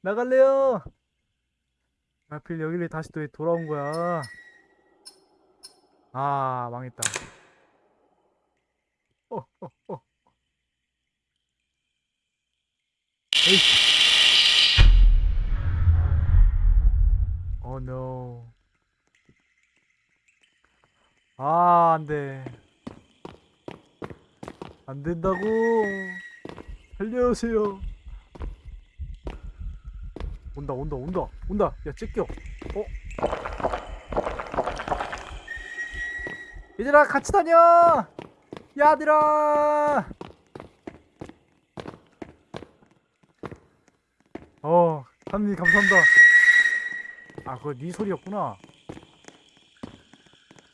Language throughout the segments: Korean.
나갈래요. 하필 여기를 다시 또 돌아온 거야. 아, 망했다. 어, 어, 어. 에이. 어, no. 아, 안 돼. 안 된다고. 살려주세요. 온다, 온다, 온다, 온다. 야, 찢겨. 어? 얘들아, 같이 다녀! 야들아! 어, 하님 감사합니다. 아, 그거 네 소리였구나.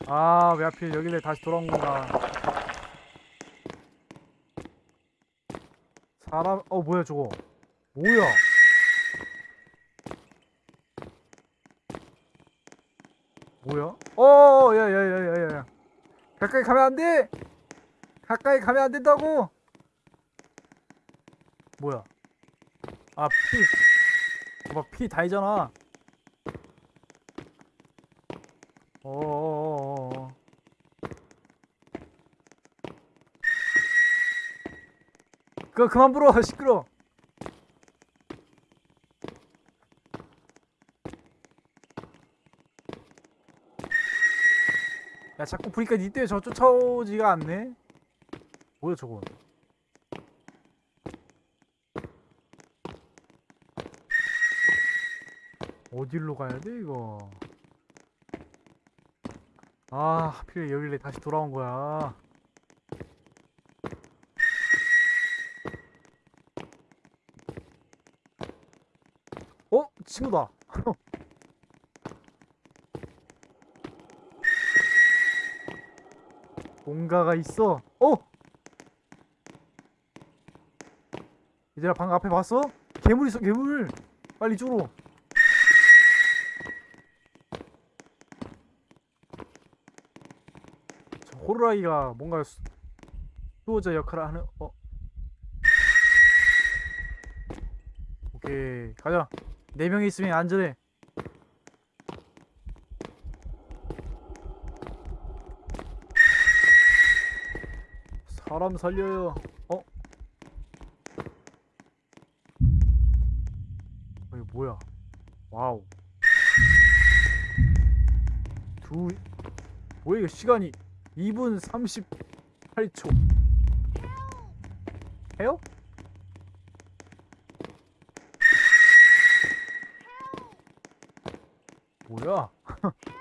아, 왜 하필 여기를 다시 돌아온 건가. 사람, 어, 뭐야, 저거. 뭐야? 어, 야, 야, 야, 야, 야, 야. 가까이 가면 안 돼! 가까이 가면 안 된다고! 뭐야? 아, 피. 봐봐, 피 다이잖아. 어어어어. 그거 그만 불어, 시끄러. 야, 자꾸 보니까 니 때문에 저 쫓아오지가 않네. 뭐야, 저건? 어디로 가야 돼, 이거? 아, 하필 여기를 다시 돌아온 거야. 어? 친구다. 뭔가가 있어. 어? 얘들아, 방금 앞에 봤어? 괴물 있어, 괴물. 빨리 이쪽으로. 저 호루라기가 뭔가 수- 수호자 역할을 하는 어 오케이 가자 네 명이 있으면 안전해 사람 살려요 어? 어 이거 뭐야 와우 두 뭐야 이거 시간이 2분 38초 해요? 뭐야?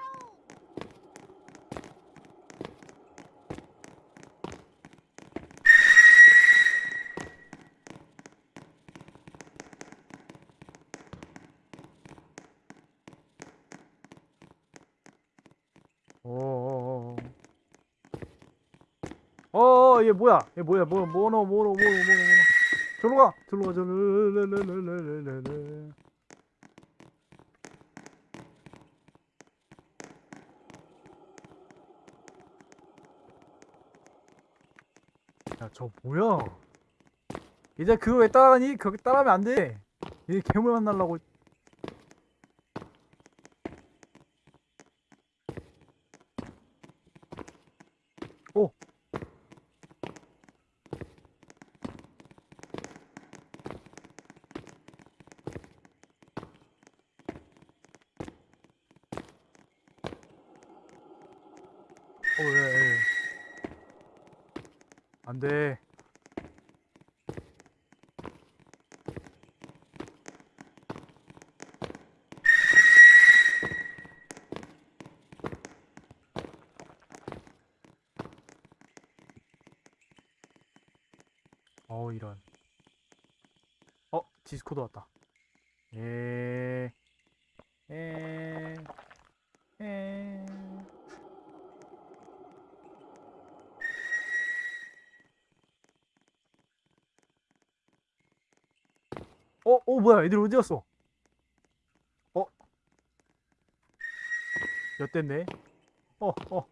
어어어어 어어 얘 뭐야? 얘 뭐야? 뭐 뭐노 뭐노 뭐노 뭐노 뭐노. 저로 가! 저로 가! 저로 야저 뭐야? 이제 그거 왜 따라가니? 거기 따라하면 안돼. 얘 괴물 만나려고 오 어, 왜, 왜. 안 돼. 어, 이런. 어, 디스코드 왔다. 에, 에, 어, 어, 뭐야, 애들 어디 갔어? 어? 엿됐네. 어, 어.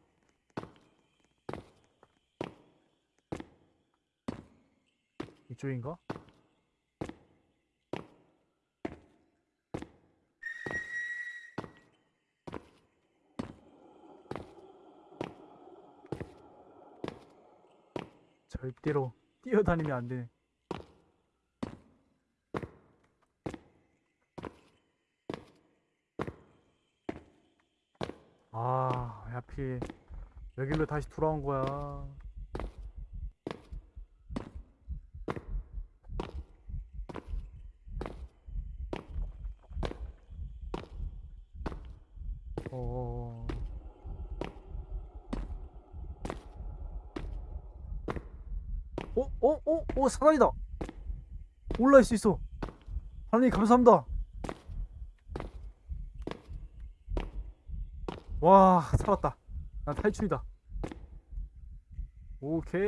이쪽인가? 절대로 뛰어다니면 안 되네. 아, 왜 하필 여기로 다시 돌아온 거야. 어. 어, 어, 어, 어, 사다리다. 올라올 수 있어. 하나님 감사합니다. 와, 살았다. 난 탈출이다. 오케이.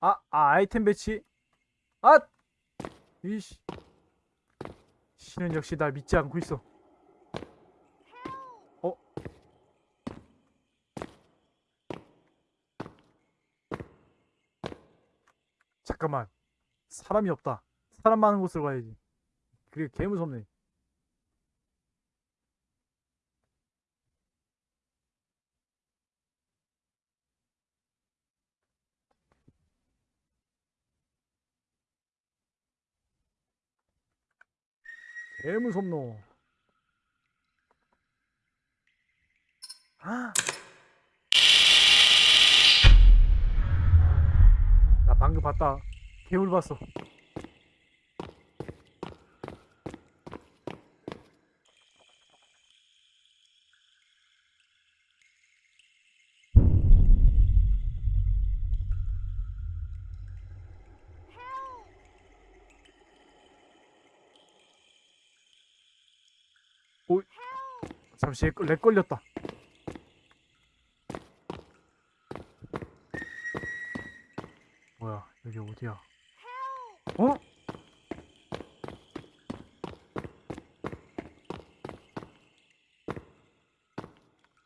아, 아, 아이템 배치. 아! 이씨. 신은 역시 날 믿지 않고 있어. 어? 잠깐만. 사람이 없다. 사람 많은 곳으로 가야지. 그게 개 무섭네. 개 무섭노. 아! 나 방금 봤다. 개울 봤어. 잠시 렉 걸렸다 뭐야 여기 어디야 어?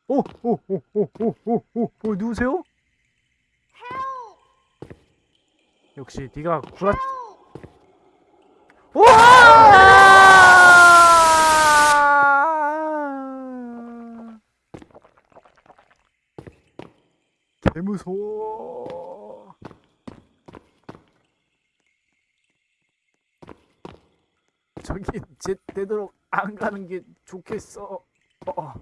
어, 어, 어 오오오오오오오 누구세요? 역시 네가 구라 개 무서워. 저기 제 되도록 안 가는 게 좋겠어. 어.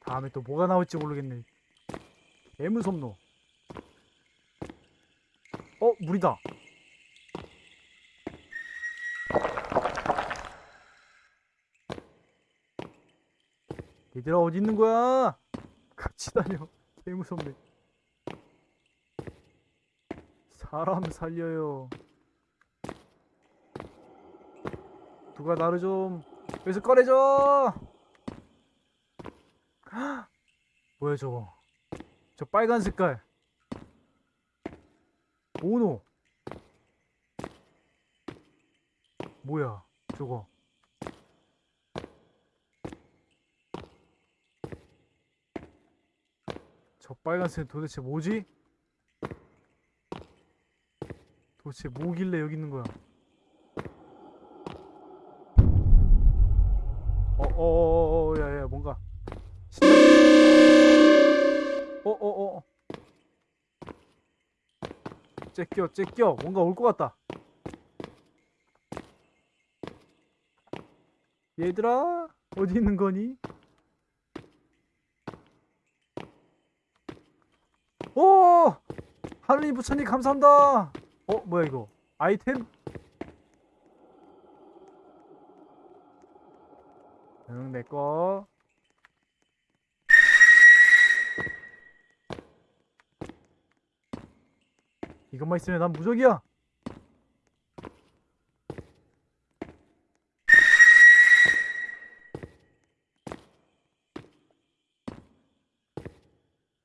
다음에 또 뭐가 나올지 모르겠네. 개 무섭노. 어, 물이다. 얘들아 어디 있는 거야? 같이 다녀. 개 무섭네. 사람 살려요. 누가 나를 좀 여기서 꺼내줘. 헉! 뭐야 저거? 저 빨간 색깔. 오노. 뭐야 저거? 저 빨간색 도대체 뭐지? 도대체 뭐길래 여기 있는 거야? 어어어어 야야 뭔가 어어어 째껴 째껴 뭔가 올 것 같다 얘들아 어디 있는 거니? 오! 하느님 부처님 감사합니다. 어, 뭐야 이거? 아이템? 응, 내 거. 이것만 있으면 난 무적이야.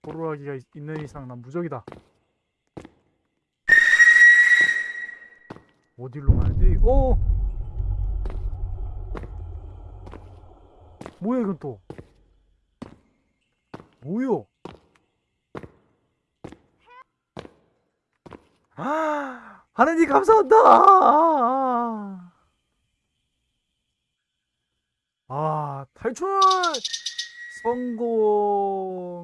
호루라기가 있- 있는 이상 난 무적이다. 어디로 가야지? 오! 뭐야 이건 또? 뭐요? 하느님 감사한다. 아, 탈출 성공.